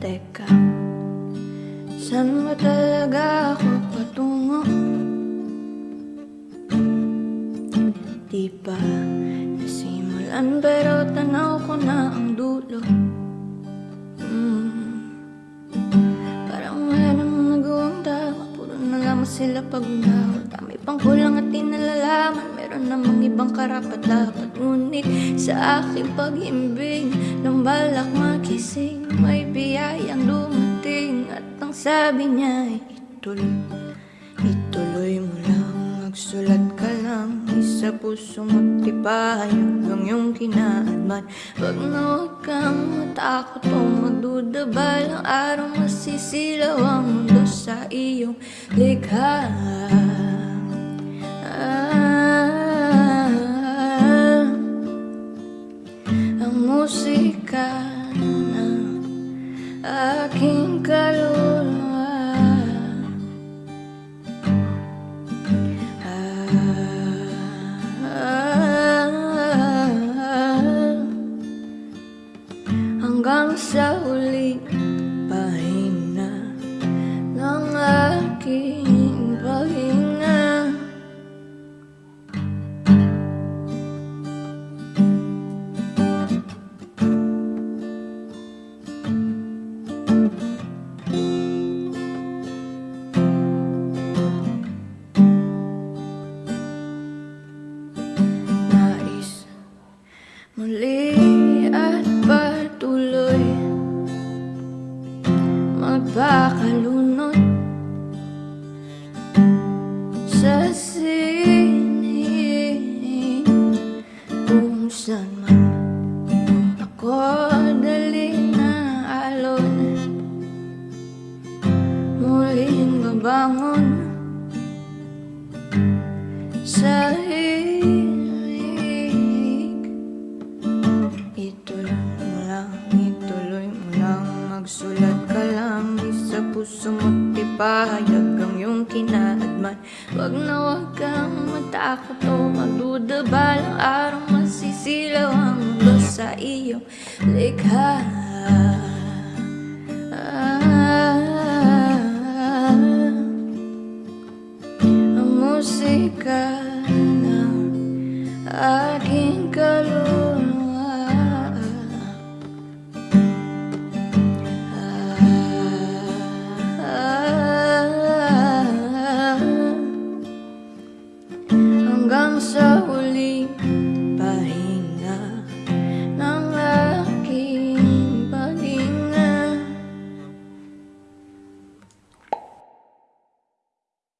Teka, saan ba talaga ako patungo? Di pa nasimulan pero tanaw ko na ang dulo mm. Parang wala namang nagawang tama Puro na lamang sila pag unaw Dami pang kulang at di Meron namang ibang karapat-dapat Ngunit sa aking pag-imbing Nang balak makising May biyayang dumating At ang sabi niya ay ituloy Ituloy mo lang Magsulat ka lang Isa puso magtibay Hanggang yung kinaadman. Wag na wag kang matakot o magduda Balang araw masisilaw ang mundo sa iyong likha aking kaluluwa Ah, hanggang sa huling pahina ng aking Magpakalunod sa sining Kung saan man ako dali na alon Muling babangon sa puso mo't ipahayag ang iyong kinaadman. Wag na wag kang matakot o magduda balang araw. Masisilaw ang mundo sa iyong likha. Ang musika ng aking kaluluwa hanggang sa huli.